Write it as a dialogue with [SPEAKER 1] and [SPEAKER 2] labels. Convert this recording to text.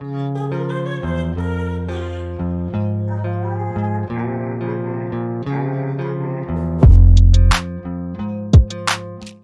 [SPEAKER 1] Música